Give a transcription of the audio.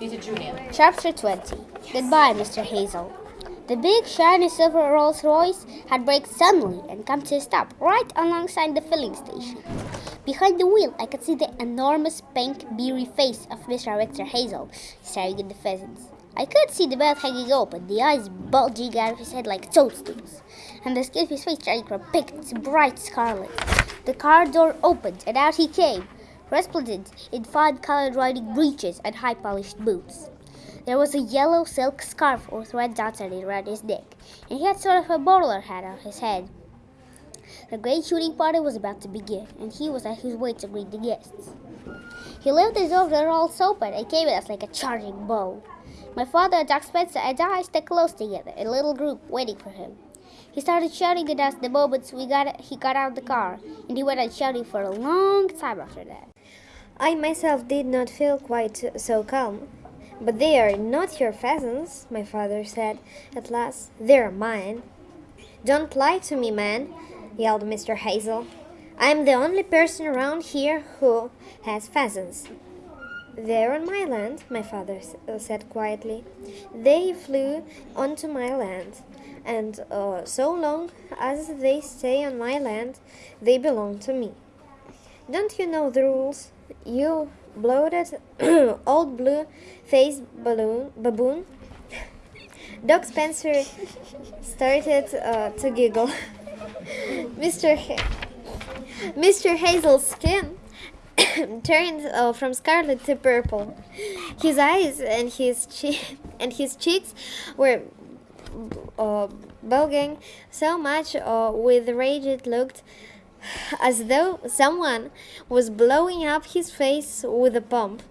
Junior. Chapter 20 Goodbye, Mr. Hazell. The big, shiny silver Rolls Royce had braked suddenly and come to a stop right alongside the filling station. Behind the wheel, I could see the enormous, pink, beery face of Mr. Victor Hazell staring at the pheasants. I could see the mouth hanging open, the eyes bulging out of his head like toadstools, and the skin of his face turning from pink to bright scarlet. The car door opened, and out he came, resplendent in fine-colored riding breeches and high-polished boots. There was a yellow silk scarf with red dots on it around his neck, and he had sort of a bowler hat on his head. The great shooting party was about to begin, and he was on his way to greet the guests. He left his door all open and came at us like a charging bull. My father, Jack Spencer, and I stuck close together, a little group, waiting for him. He started shouting at us the moment we got he got out of the car, and he went on shouting for a long time after that. I myself did not feel quite so calm. But they are not your pheasants, my father said at last. They're mine. Don't lie to me, man, yelled Mr. Hazell. I'm the only person around here who has pheasants. They're on my land, my father uh, said quietly. They flew onto my land, and uh, so long as they stay on my land, they belong to me. Don't you know the rules? You bloated old blue faced balloon baboon. Doc Spencer started uh, to giggle. Mr. Ha- Mr. Hazell's skin turned uh, from scarlet to purple. His eyes and his che- and his cheeks were uh, bulging so much uh, with rage it looked as though someone was blowing up his face with a pump.